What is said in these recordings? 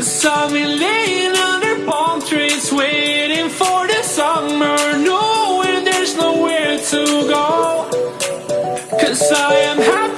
cause I've been laying under palm trees, waiting for the summer, knowing there's nowhere to go. Cause I am happy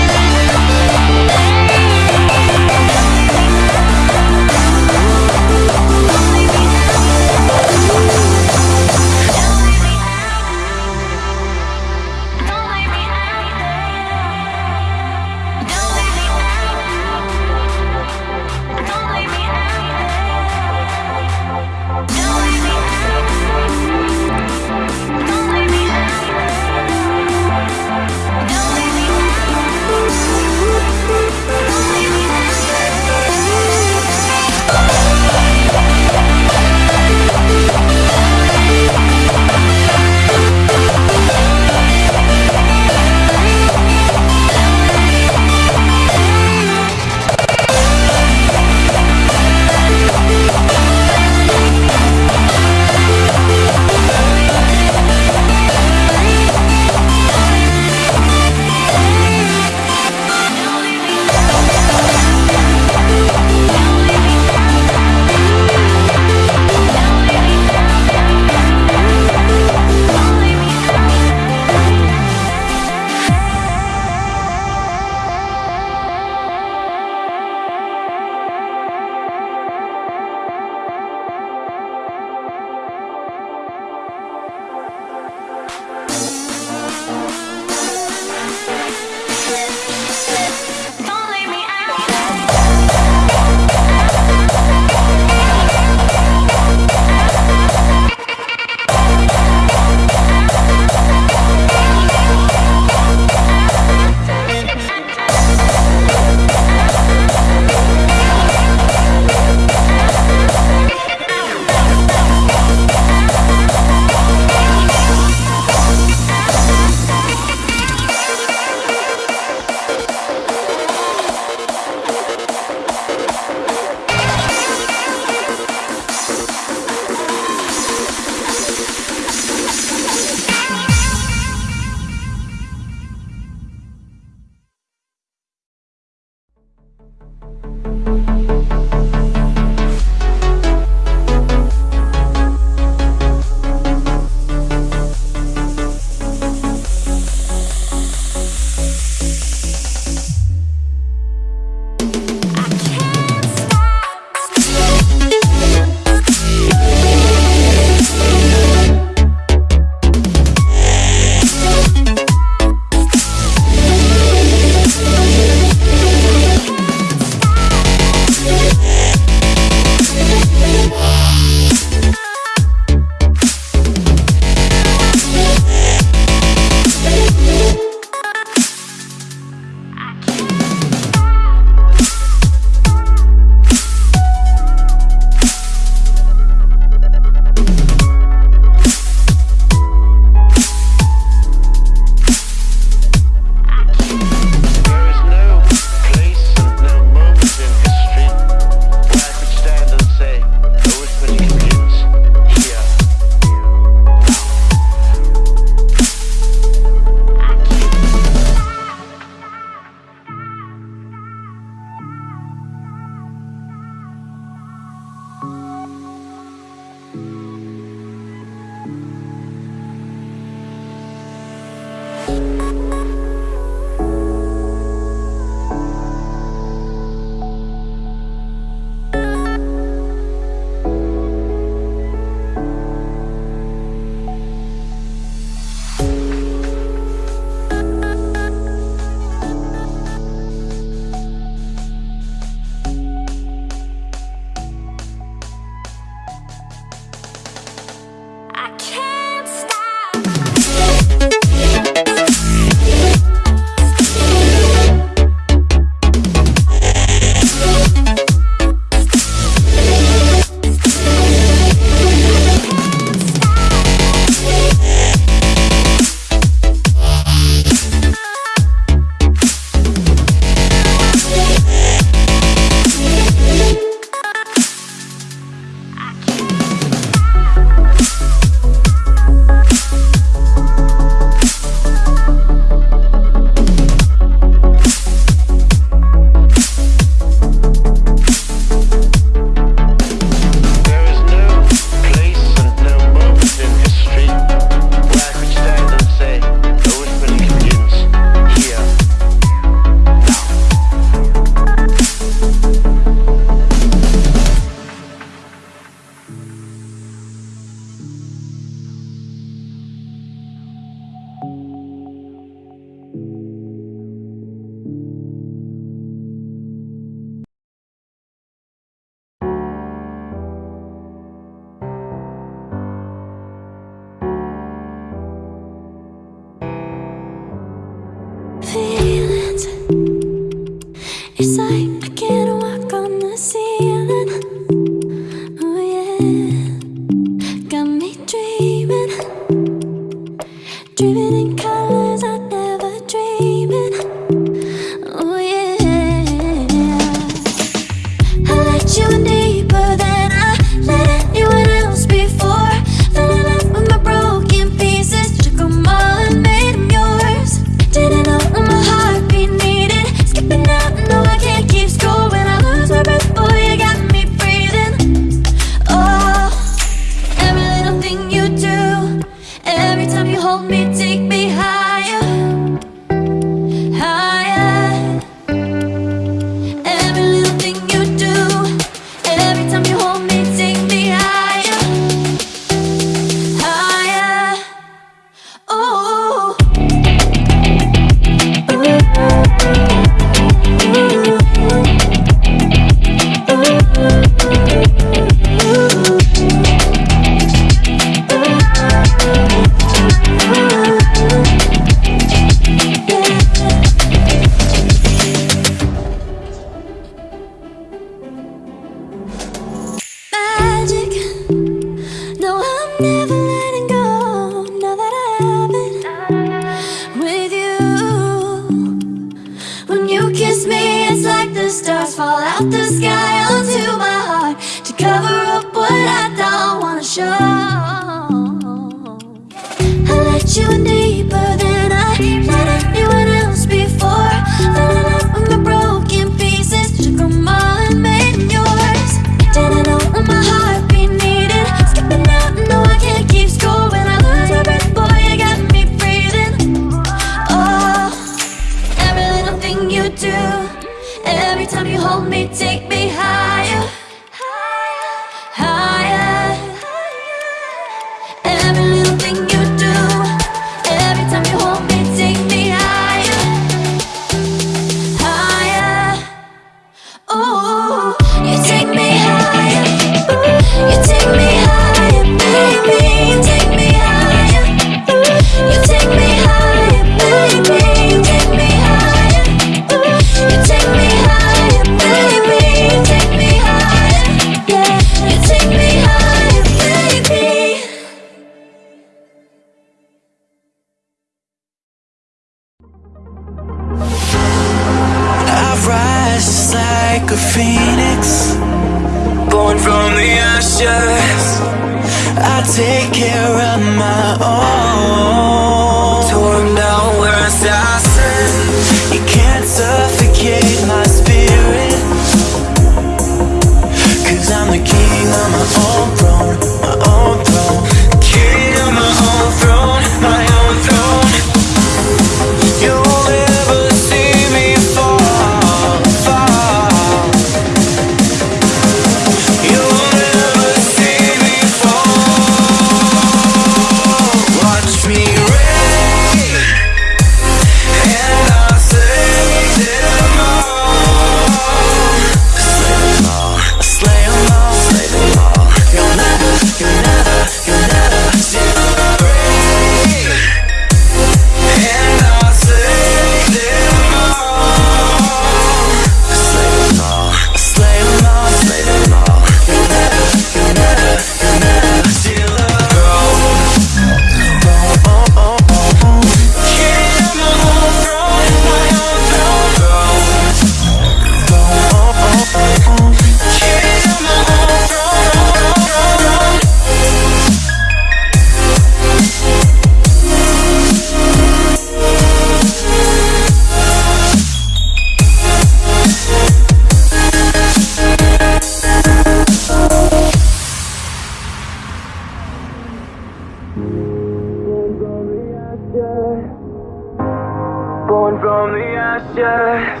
ashes.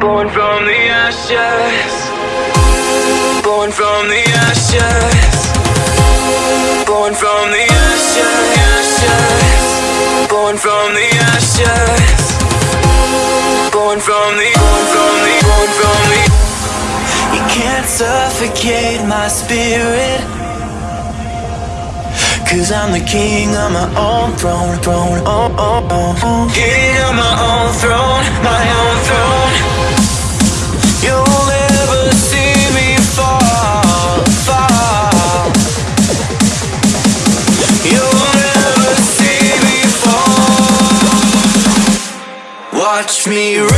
Born from the ashes. Born from the ashes. Born from the ashes, ashes. Born from the ashes. Born from the, born from the, born from the. You can't suffocate my spirit. Cause I'm the king on my own throne, throne, oh, oh, oh, oh. King on my own throne, my own throne. You'll never see me fall, fall. You'll never see me fall. Watch me reign,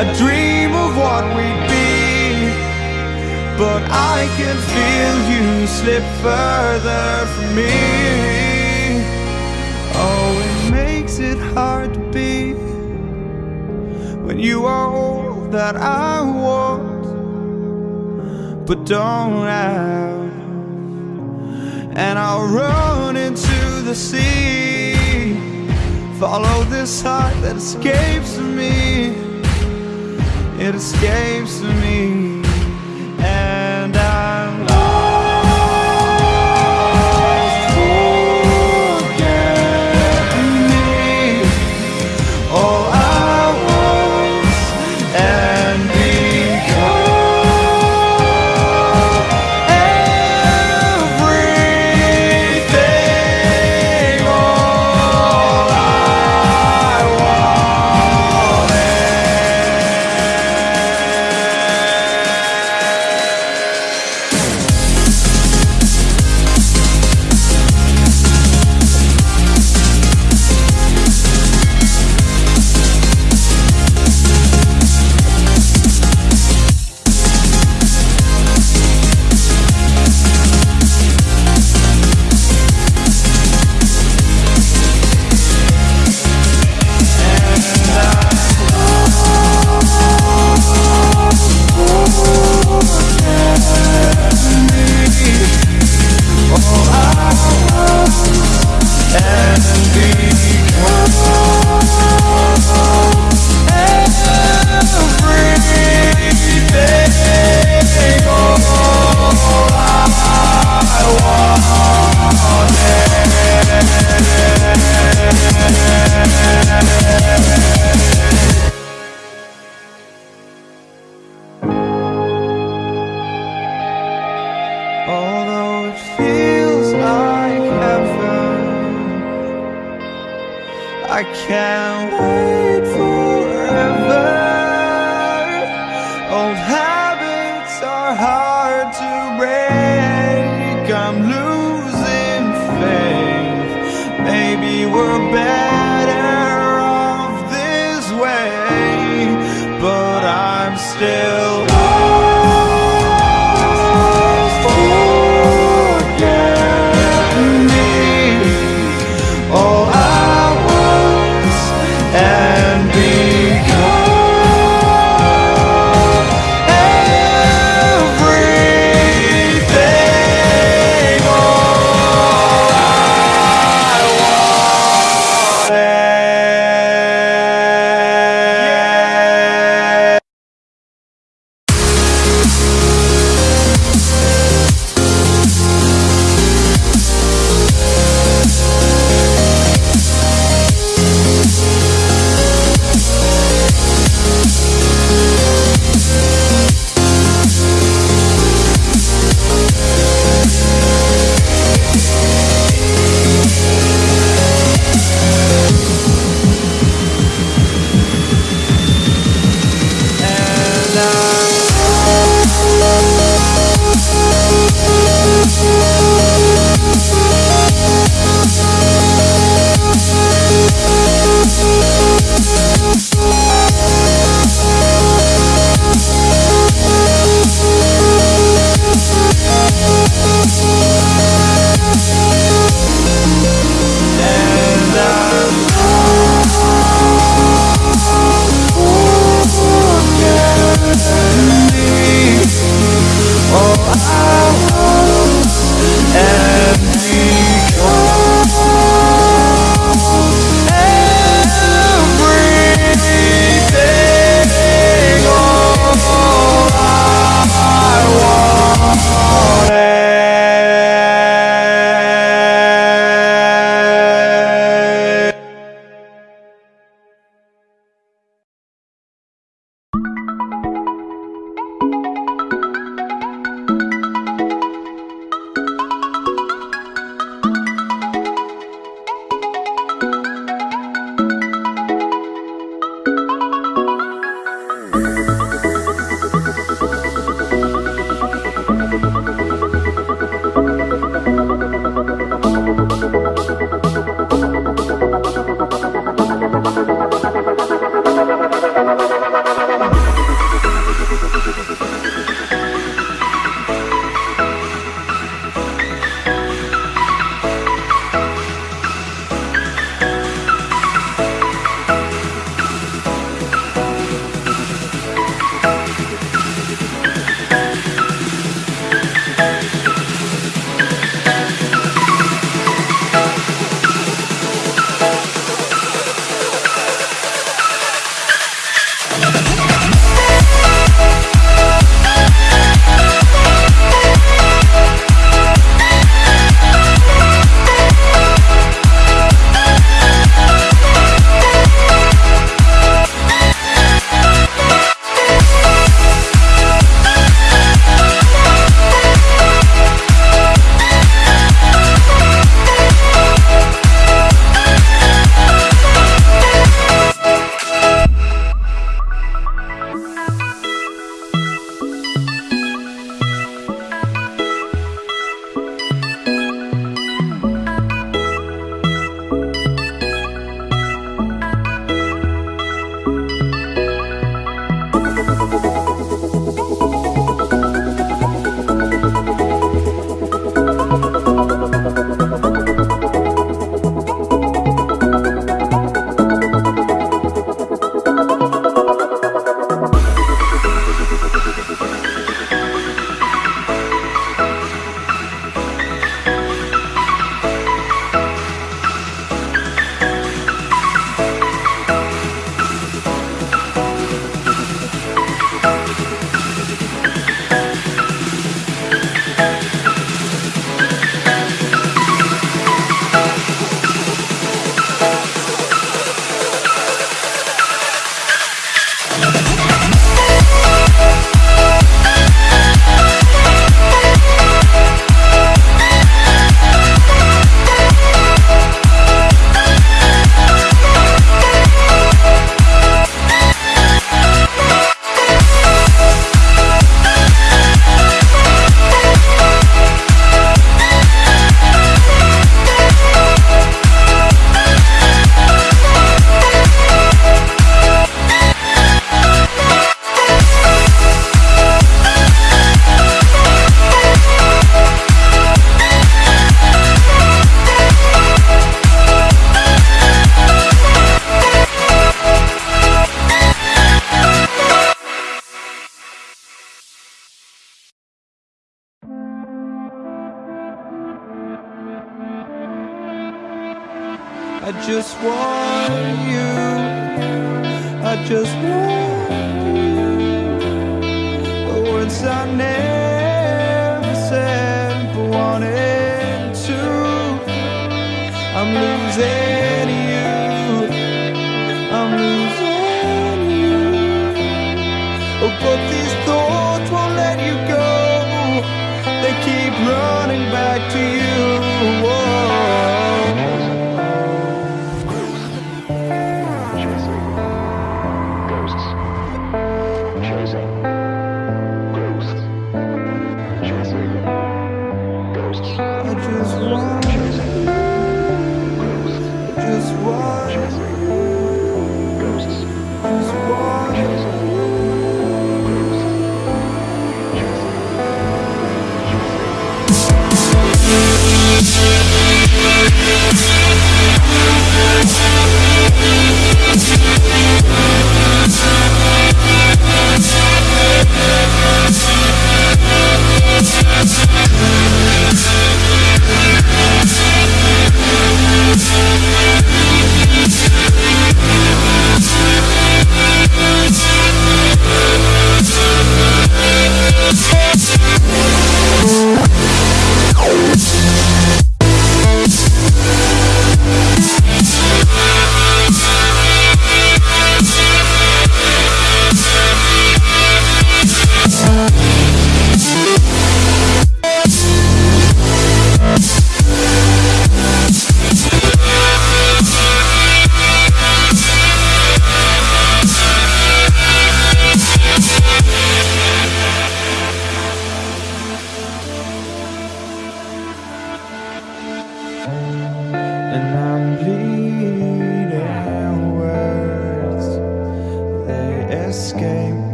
I'd dream of what we'd be. But I can feel you slip further from me. Oh, it makes it hard to be when you are all that I want, but don't have. And I'll run into the sea, follow this heart that escapes me. It escapes me,